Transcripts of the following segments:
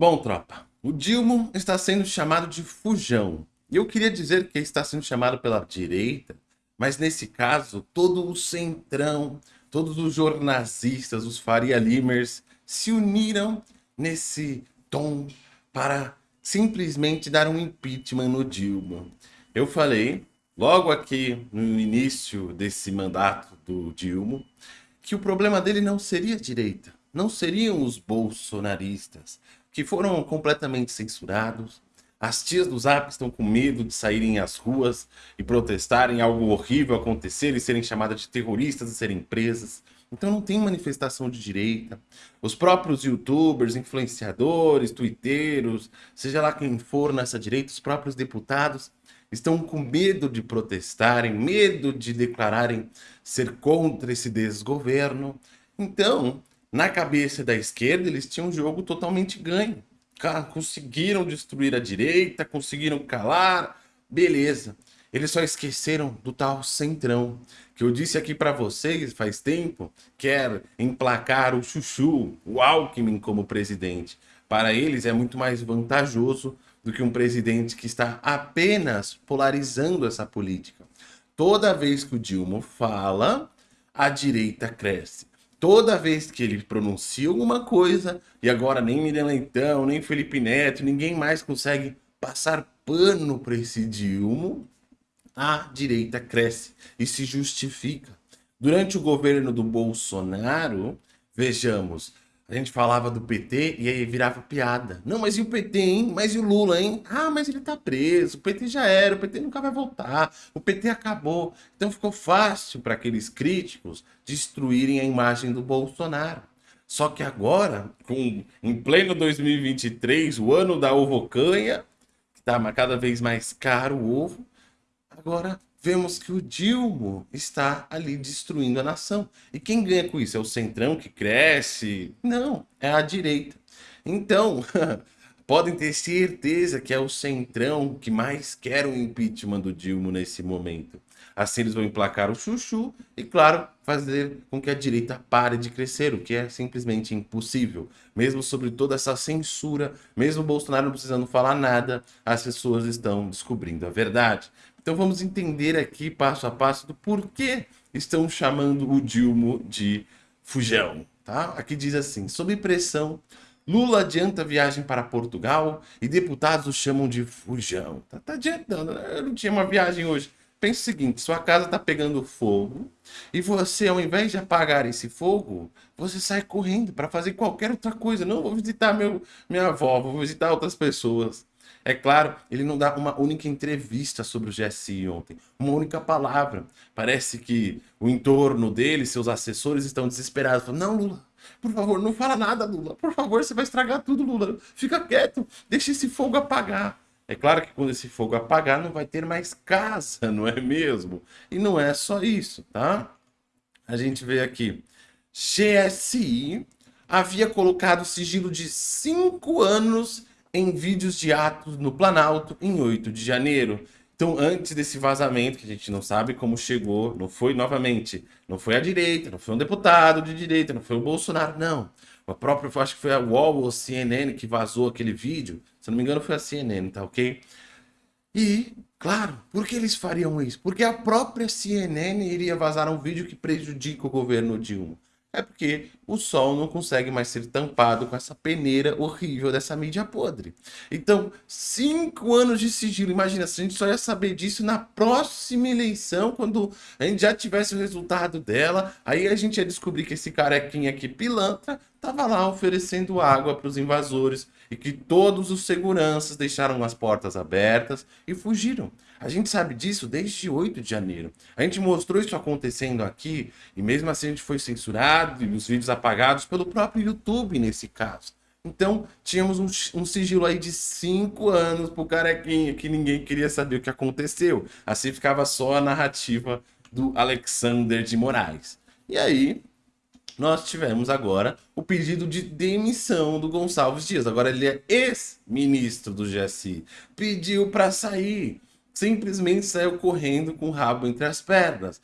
Bom, tropa, o Dilma está sendo chamado de fujão. E eu queria dizer que está sendo chamado pela direita, mas nesse caso, todo o centrão, todos os jornalistas, os Faria Limers, se uniram nesse tom para simplesmente dar um impeachment no Dilma. Eu falei, logo aqui no início desse mandato do Dilma, que o problema dele não seria a direita, não seriam os bolsonaristas, que foram completamente censurados. As tias do Zap estão com medo de saírem às ruas e protestarem algo horrível acontecer e serem chamadas de terroristas e serem presas. Então não tem manifestação de direita. Os próprios youtubers, influenciadores, twitteiros, seja lá quem for nessa direita, os próprios deputados estão com medo de protestarem, medo de declararem ser contra esse desgoverno. Então, na cabeça da esquerda, eles tinham um jogo totalmente ganho. Conseguiram destruir a direita, conseguiram calar, beleza. Eles só esqueceram do tal centrão, que eu disse aqui para vocês faz tempo, quer emplacar o Chuchu, o Alckmin como presidente. Para eles é muito mais vantajoso do que um presidente que está apenas polarizando essa política. Toda vez que o Dilma fala, a direita cresce toda vez que ele pronuncia alguma coisa, e agora nem Miriam Leitão, nem Felipe Neto, ninguém mais consegue passar pano para esse Dilma, a direita cresce e se justifica. Durante o governo do Bolsonaro, vejamos, a gente falava do PT e aí virava piada. Não, mas e o PT, hein? Mas e o Lula, hein? Ah, mas ele tá preso. O PT já era, o PT nunca vai voltar. O PT acabou. Então ficou fácil para aqueles críticos destruírem a imagem do Bolsonaro. Só que agora, com, em pleno 2023, o ano da ovocanha, que tá cada vez mais caro o ovo, agora vemos que o Dilma está ali destruindo a nação. E quem ganha com isso? É o centrão que cresce? Não, é a direita. Então, podem ter certeza que é o centrão que mais quer o impeachment do Dilma nesse momento. Assim eles vão emplacar o chuchu e, claro, fazer com que a direita pare de crescer, o que é simplesmente impossível. Mesmo sobre toda essa censura, mesmo Bolsonaro não precisando falar nada, as pessoas estão descobrindo a verdade. Então vamos entender aqui passo a passo do porquê estão chamando o Dilma de fujão. Tá? Aqui diz assim, sob pressão, Lula adianta viagem para Portugal e deputados o chamam de fujão. Tá, tá adiantando, né? eu não tinha uma viagem hoje. Pense o seguinte, sua casa está pegando fogo e você, ao invés de apagar esse fogo, você sai correndo para fazer qualquer outra coisa. Não, vou visitar meu, minha avó, vou visitar outras pessoas. É claro, ele não dá uma única entrevista sobre o GSI ontem, uma única palavra. Parece que o entorno dele, seus assessores estão desesperados. Não, Lula, por favor, não fala nada, Lula. Por favor, você vai estragar tudo, Lula. Fica quieto, deixa esse fogo apagar. É claro que quando esse fogo apagar, não vai ter mais casa, não é mesmo? E não é só isso, tá? A gente vê aqui, GSI havia colocado sigilo de cinco anos em vídeos de atos no Planalto em 8 de janeiro. Então, antes desse vazamento, que a gente não sabe como chegou, não foi novamente, não foi a direita, não foi um deputado de direita, não foi o Bolsonaro, não. O próprio, acho que foi a UOL ou a CNN que vazou aquele vídeo. Se não me engano, foi a CNN, tá ok? E, claro, por que eles fariam isso? Porque a própria CNN iria vazar um vídeo que prejudica o governo Dilma. É porque o sol não consegue mais ser tampado com essa peneira horrível dessa mídia podre. Então, cinco anos de sigilo. Imagina, se a gente só ia saber disso na próxima eleição, quando a gente já tivesse o resultado dela, aí a gente ia descobrir que esse carequinha aqui, pilantra, tava lá oferecendo água para os invasores e que todos os seguranças deixaram as portas abertas e fugiram. A gente sabe disso desde 8 de janeiro. A gente mostrou isso acontecendo aqui e mesmo assim a gente foi censurado e os vídeos apagados pelo próprio YouTube nesse caso. Então, tínhamos um, um sigilo aí de 5 anos pro carequinha, que ninguém queria saber o que aconteceu. Assim ficava só a narrativa do Alexander de Moraes. E aí, nós tivemos agora o pedido de demissão do Gonçalves Dias. Agora ele é ex-ministro do GSI. Pediu para sair. Simplesmente saiu correndo com o rabo entre as pernas.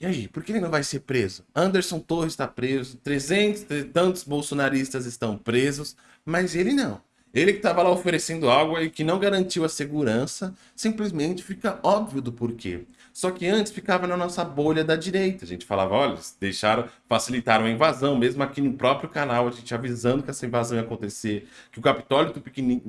E aí, por que ele não vai ser preso? Anderson Torres está preso, 300 tantos bolsonaristas estão presos, mas ele não. Ele que estava lá oferecendo algo e que não garantiu a segurança, simplesmente fica óbvio do porquê. Só que antes ficava na nossa bolha da direita. A gente falava, olha, deixaram, facilitaram a invasão, mesmo aqui no próprio canal, a gente avisando que essa invasão ia acontecer, que o Capitólio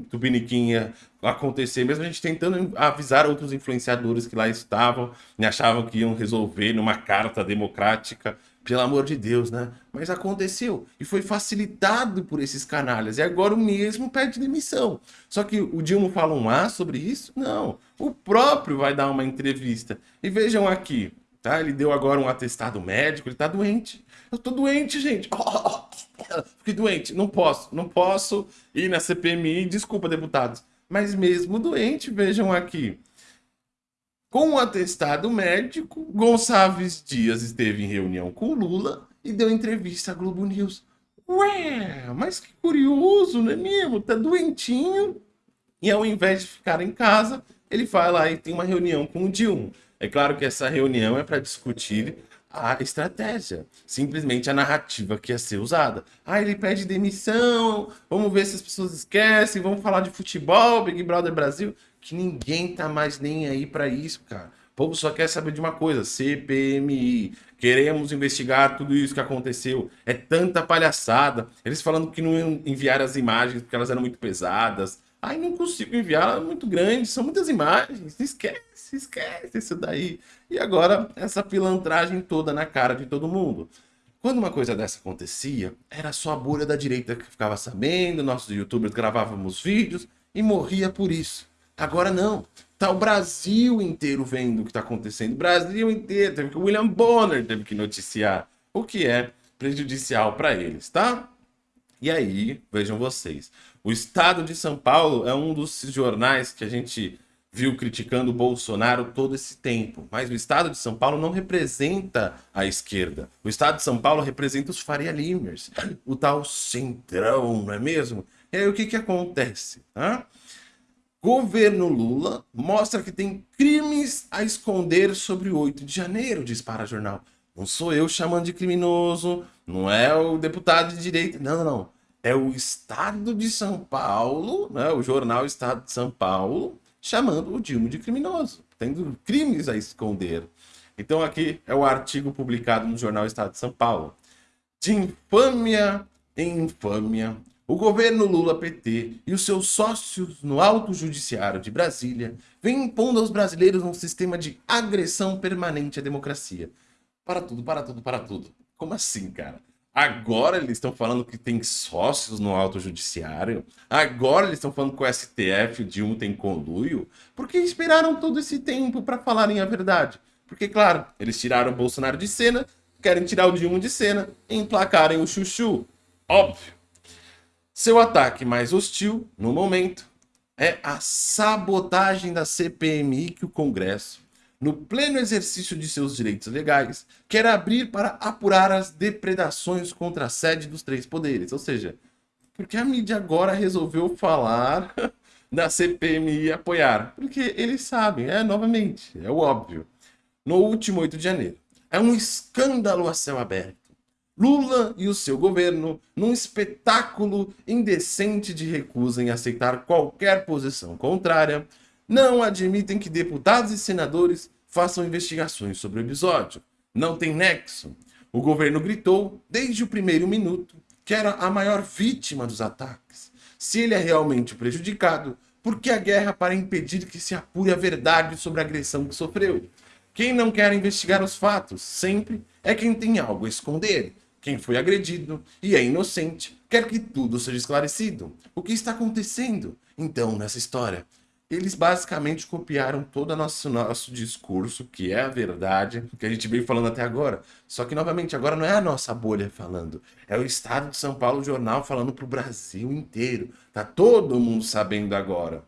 Tupiniquim ia acontecer, mesmo a gente tentando avisar outros influenciadores que lá estavam e achavam que iam resolver numa carta democrática pelo amor de Deus, né? Mas aconteceu e foi facilitado por esses canalhas. E agora o mesmo pede demissão. Só que o Dilma fala um A sobre isso? Não. O próprio vai dar uma entrevista. E vejam aqui, tá? Ele deu agora um atestado médico, ele tá doente. Eu tô doente, gente. fiquei doente. Não posso, não posso ir na CPMI. Desculpa, deputados. Mas mesmo doente, vejam aqui. Com o um atestado médico, Gonçalves Dias esteve em reunião com Lula e deu entrevista à Globo News. Ué, mas que curioso, não é mesmo? Tá doentinho. E ao invés de ficar em casa, ele vai lá e tem uma reunião com o Dilma. É claro que essa reunião é para discutir a estratégia, simplesmente a narrativa que ia ser usada. Ah, ele pede demissão, vamos ver se as pessoas esquecem, vamos falar de futebol, Big Brother Brasil que ninguém tá mais nem aí para isso, cara. O povo só quer saber de uma coisa, CPMI, queremos investigar tudo isso que aconteceu. É tanta palhaçada. Eles falando que não iam enviar as imagens porque elas eram muito pesadas. Ai, não consigo enviar, é muito grande, são muitas imagens. Esquece, esquece isso daí. E agora, essa pilantragem toda na cara de todo mundo. Quando uma coisa dessa acontecia, era só a bolha da direita que ficava sabendo, nossos youtubers gravávamos vídeos e morria por isso. Agora não. Tá o Brasil inteiro vendo o que está acontecendo. O Brasil inteiro. Teve que o William Bonner teve que noticiar. O que é prejudicial para eles, tá? E aí, vejam vocês. O Estado de São Paulo é um dos jornais que a gente viu criticando o Bolsonaro todo esse tempo. Mas o Estado de São Paulo não representa a esquerda. O Estado de São Paulo representa os Faria Limers, o tal centrão, não é mesmo? E aí o que, que acontece? Tá? Governo Lula mostra que tem crimes a esconder sobre o 8 de janeiro, diz para jornal. Não sou eu chamando de criminoso, não é o deputado de direita, não, não, não. É o Estado de São Paulo, né, o jornal Estado de São Paulo, chamando o Dilma de criminoso, tendo crimes a esconder. Então aqui é o artigo publicado no jornal Estado de São Paulo. De infâmia em infâmia, o governo Lula-PT e os seus sócios no Alto Judiciário de Brasília vêm impondo aos brasileiros um sistema de agressão permanente à democracia. Para tudo, para tudo, para tudo. Como assim, cara? Agora eles estão falando que tem sócios no Alto Judiciário? Agora eles estão falando que o STF e o Dilma tem conluio? Por que esperaram todo esse tempo para falarem a verdade? Porque, claro, eles tiraram o Bolsonaro de cena, querem tirar o Dilma de cena e emplacarem o Chuchu. Óbvio. Seu ataque mais hostil, no momento, é a sabotagem da CPMI que o Congresso, no pleno exercício de seus direitos legais, quer abrir para apurar as depredações contra a sede dos três poderes. Ou seja, porque a mídia agora resolveu falar da CPMI apoiar? Porque eles sabem, é novamente, é o óbvio. No último 8 de janeiro. É um escândalo a céu aberto Lula e o seu governo, num espetáculo indecente de recusa em aceitar qualquer posição contrária, não admitem que deputados e senadores façam investigações sobre o episódio. Não tem nexo. O governo gritou, desde o primeiro minuto, que era a maior vítima dos ataques. Se ele é realmente prejudicado, por que a guerra para impedir que se apure a verdade sobre a agressão que sofreu? Quem não quer investigar os fatos sempre é quem tem algo a esconder quem foi agredido e é inocente quer que tudo seja esclarecido. O que está acontecendo, então, nessa história? Eles basicamente copiaram todo o nosso, nosso discurso, que é a verdade, que a gente veio falando até agora. Só que, novamente, agora não é a nossa bolha falando. É o Estado de São Paulo Jornal falando para o Brasil inteiro. Tá todo mundo sabendo agora.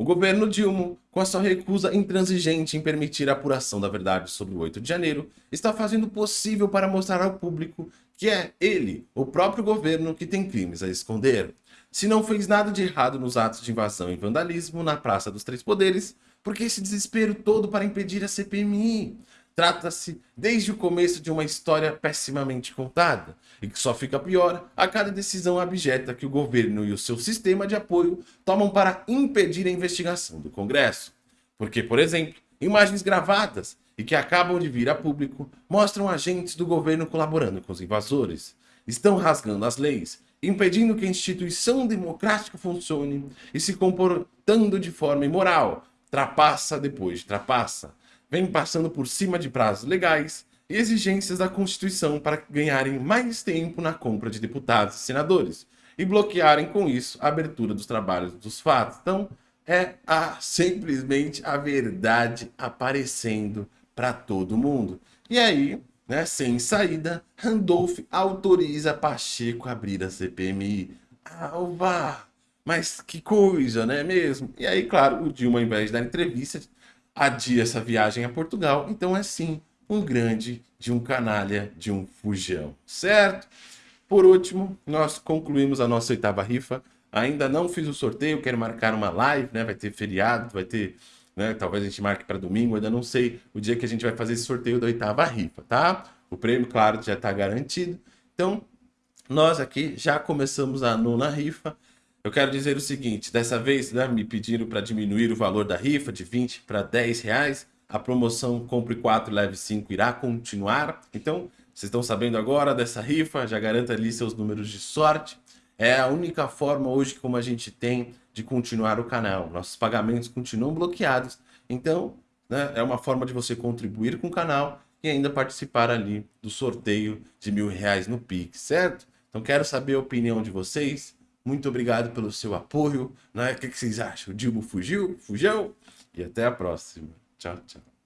O governo Dilma, com a sua recusa intransigente em permitir a apuração da verdade sobre o 8 de janeiro, está fazendo o possível para mostrar ao público que é ele, o próprio governo, que tem crimes a esconder. Se não fez nada de errado nos atos de invasão e vandalismo na Praça dos Três Poderes, por que esse desespero todo para impedir a CPMI? Trata-se desde o começo de uma história pessimamente contada e que só fica pior a cada decisão abjeta que o governo e o seu sistema de apoio tomam para impedir a investigação do Congresso. Porque, por exemplo, imagens gravadas e que acabam de vir a público mostram agentes do governo colaborando com os invasores. Estão rasgando as leis, impedindo que a instituição democrática funcione e se comportando de forma imoral, trapaça depois de trapaça vem passando por cima de prazos legais e exigências da Constituição para ganharem mais tempo na compra de deputados e senadores e bloquearem com isso a abertura dos trabalhos dos fatos. Então, é a, simplesmente a verdade aparecendo para todo mundo. E aí, né, sem saída, Randolph autoriza Pacheco a abrir a CPMI. Alva! Mas que coisa, não é mesmo? E aí, claro, o Dilma, ao invés de dar entrevista, adia essa viagem a Portugal. Então é sim um grande de um canalha de um fujão, certo? Por último, nós concluímos a nossa oitava rifa. Ainda não fiz o sorteio, quero marcar uma live, né? Vai ter feriado, vai ter, né? Talvez a gente marque para domingo, ainda não sei o dia que a gente vai fazer esse sorteio da oitava rifa, tá? O prêmio, claro, já está garantido. Então, nós aqui já começamos a nona rifa. Eu quero dizer o seguinte, dessa vez né, me pediram para diminuir o valor da rifa de 20 para 10 reais. A promoção Compre 4, Leve 5 irá continuar. Então, vocês estão sabendo agora dessa rifa, já garanta ali seus números de sorte. É a única forma hoje como a gente tem de continuar o canal. Nossos pagamentos continuam bloqueados. Então, né, é uma forma de você contribuir com o canal e ainda participar ali do sorteio de mil reais no Pix, certo? Então, quero saber a opinião de vocês. Muito obrigado pelo seu apoio. Né? O que vocês acham? O Dilma fugiu? Fugiu? E até a próxima. Tchau, tchau.